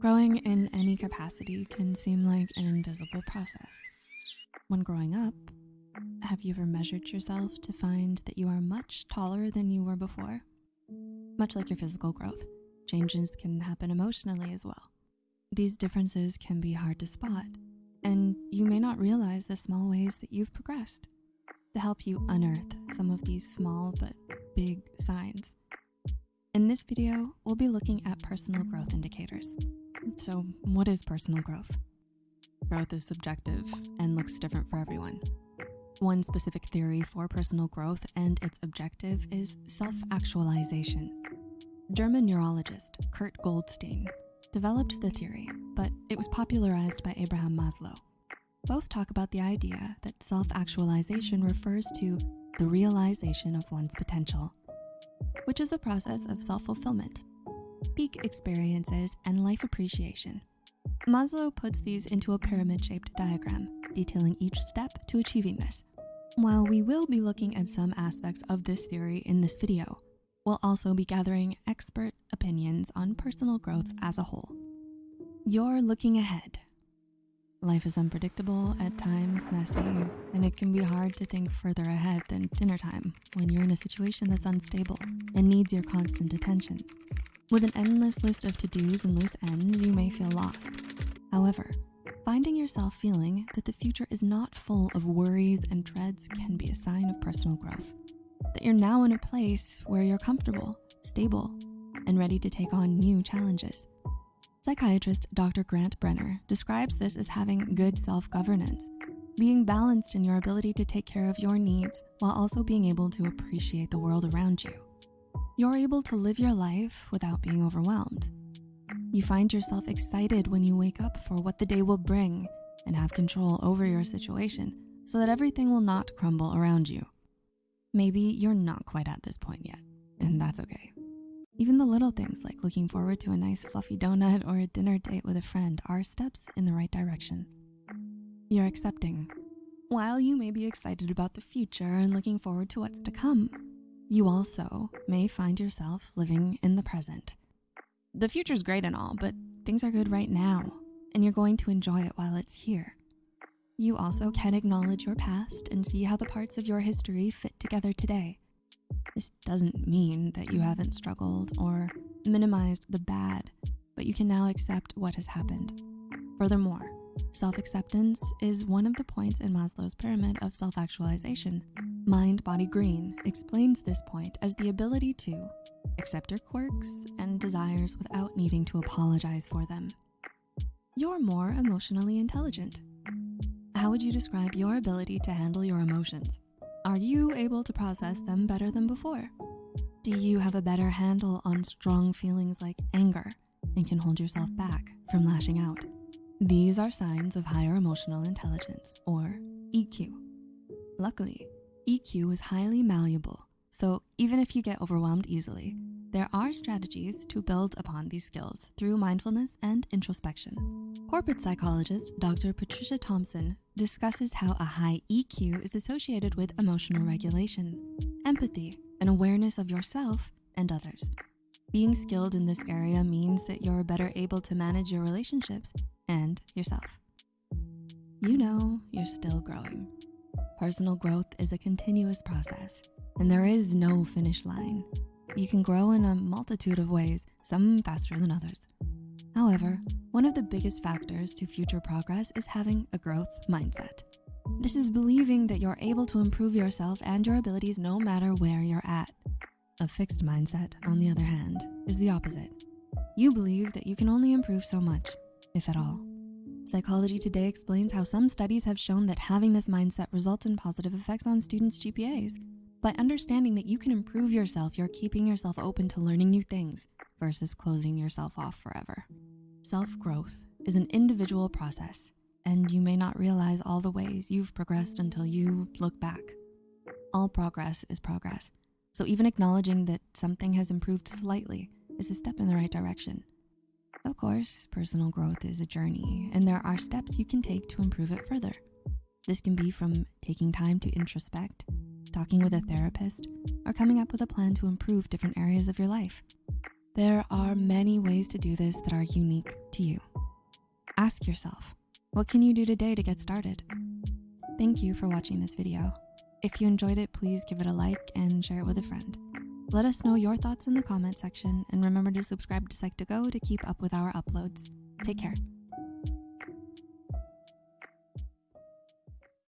Growing in any capacity can seem like an invisible process. When growing up, have you ever measured yourself to find that you are much taller than you were before? Much like your physical growth, changes can happen emotionally as well. These differences can be hard to spot, and you may not realize the small ways that you've progressed. To help you unearth some of these small but big signs. In this video, we'll be looking at personal growth indicators. So what is personal growth? Growth is subjective and looks different for everyone. One specific theory for personal growth and its objective is self-actualization. German neurologist Kurt Goldstein developed the theory, but it was popularized by Abraham Maslow. Both talk about the idea that self-actualization refers to the realization of one's potential, which is a process of self-fulfillment, peak experiences, and life appreciation. Maslow puts these into a pyramid-shaped diagram, detailing each step to achieving this. While we will be looking at some aspects of this theory in this video, we'll also be gathering expert opinions on personal growth as a whole. You're looking ahead. Life is unpredictable, at times messy, and it can be hard to think further ahead than dinner time when you're in a situation that's unstable and needs your constant attention. With an endless list of to-dos and loose ends, you may feel lost. However, finding yourself feeling that the future is not full of worries and dreads can be a sign of personal growth that you're now in a place where you're comfortable, stable, and ready to take on new challenges. Psychiatrist Dr. Grant Brenner describes this as having good self-governance, being balanced in your ability to take care of your needs while also being able to appreciate the world around you. You're able to live your life without being overwhelmed. You find yourself excited when you wake up for what the day will bring and have control over your situation so that everything will not crumble around you. Maybe you're not quite at this point yet, and that's okay. Even the little things like looking forward to a nice fluffy donut or a dinner date with a friend are steps in the right direction. You're accepting. While you may be excited about the future and looking forward to what's to come, you also may find yourself living in the present. The future's great and all, but things are good right now, and you're going to enjoy it while it's here. You also can acknowledge your past and see how the parts of your history fit together today. This doesn't mean that you haven't struggled or minimized the bad, but you can now accept what has happened. Furthermore, self-acceptance is one of the points in Maslow's pyramid of self-actualization. Mind Body Green explains this point as the ability to accept your quirks and desires without needing to apologize for them. You're more emotionally intelligent how would you describe your ability to handle your emotions? Are you able to process them better than before? Do you have a better handle on strong feelings like anger and can hold yourself back from lashing out? These are signs of higher emotional intelligence or EQ. Luckily, EQ is highly malleable, so even if you get overwhelmed easily, there are strategies to build upon these skills through mindfulness and introspection. Corporate psychologist Dr. Patricia Thompson discusses how a high EQ is associated with emotional regulation, empathy, and awareness of yourself and others. Being skilled in this area means that you're better able to manage your relationships and yourself. You know you're still growing. Personal growth is a continuous process and there is no finish line. You can grow in a multitude of ways, some faster than others. However, one of the biggest factors to future progress is having a growth mindset. This is believing that you're able to improve yourself and your abilities no matter where you're at. A fixed mindset, on the other hand, is the opposite. You believe that you can only improve so much, if at all. Psychology Today explains how some studies have shown that having this mindset results in positive effects on students' GPAs. By understanding that you can improve yourself, you're keeping yourself open to learning new things versus closing yourself off forever. Self-growth is an individual process and you may not realize all the ways you've progressed until you look back. All progress is progress. So even acknowledging that something has improved slightly is a step in the right direction. Of course, personal growth is a journey and there are steps you can take to improve it further. This can be from taking time to introspect, talking with a therapist, or coming up with a plan to improve different areas of your life. There are many ways to do this that are unique to you. Ask yourself, what can you do today to get started? Thank you for watching this video. If you enjoyed it, please give it a like and share it with a friend. Let us know your thoughts in the comment section and remember to subscribe to Psych2Go to keep up with our uploads. Take care.